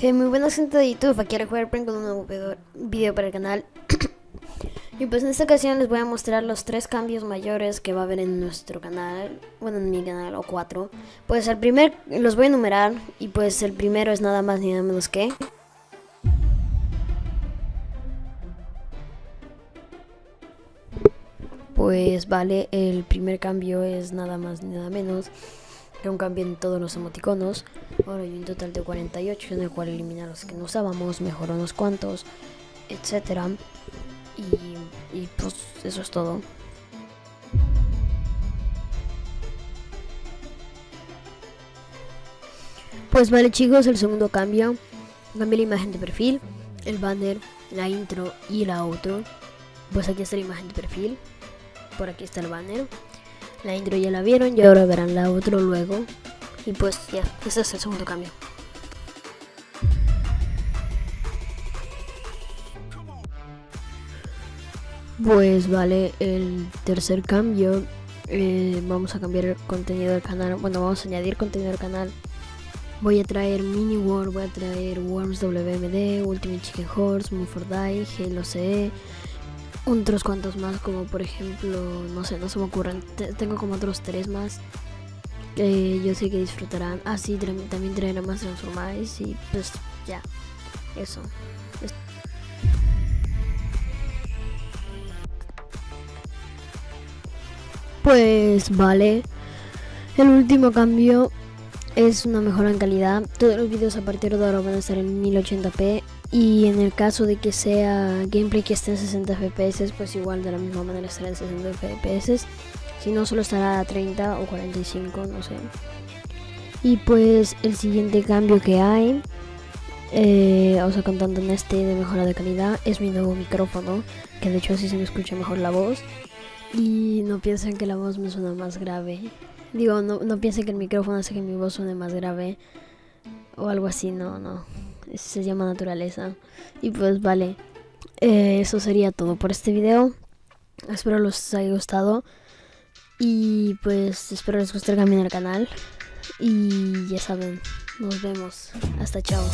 Eh, muy buenas gente de YouTube, aquí jugar con un nuevo video para el canal. Y pues en esta ocasión les voy a mostrar los tres cambios mayores que va a haber en nuestro canal Bueno, en mi canal, o cuatro. Pues el primer, los voy a enumerar Y pues el primero es nada más ni nada menos que Pues vale, el primer cambio es nada más ni nada menos cambio en todos los emoticonos. Ahora hay un total de 48 en el cual elimina los que no usábamos, mejoró unos cuantos, etcétera. Y, y pues eso es todo. Pues vale chicos, el segundo cambio. Cambié la imagen de perfil, el banner, la intro y la outro. Pues aquí está la imagen de perfil. Por aquí está el banner. La intro ya la vieron y ahora verán la otro luego. Y pues ya, ese es el segundo cambio. Pues vale, el tercer cambio, eh, vamos a cambiar el contenido del canal, bueno, vamos a añadir contenido al canal. Voy a traer Mini World, voy a traer Worms WMD, Ultimate Chicken Horse, Move for Die, Halo CE, otros cuantos más, como por ejemplo, no sé, no se me ocurren. tengo como otros tres más que yo sé que disfrutarán. Ah, sí, también traerán más Transformice y pues ya, eso. Pues vale. El último cambio es una mejora en calidad. Todos los vídeos a partir de ahora van a estar en 1080p y en el caso de que sea gameplay que esté en 60 fps, pues igual de la misma manera estará en 60 fps. Si no, solo estará a 30 o 45, no sé. Y pues el siguiente cambio que hay, eh, o contando en este de mejora de calidad, es mi nuevo micrófono, que de hecho así se me escucha mejor la voz. Y no piensen que la voz me suena más grave. Digo, no, no piensen que el micrófono hace que mi voz suene más grave o algo así, no, no se llama naturaleza. Y pues vale, eh, eso sería todo por este video. Espero les haya gustado. Y pues espero les guste el camino al canal. Y ya saben, nos vemos. Hasta chao.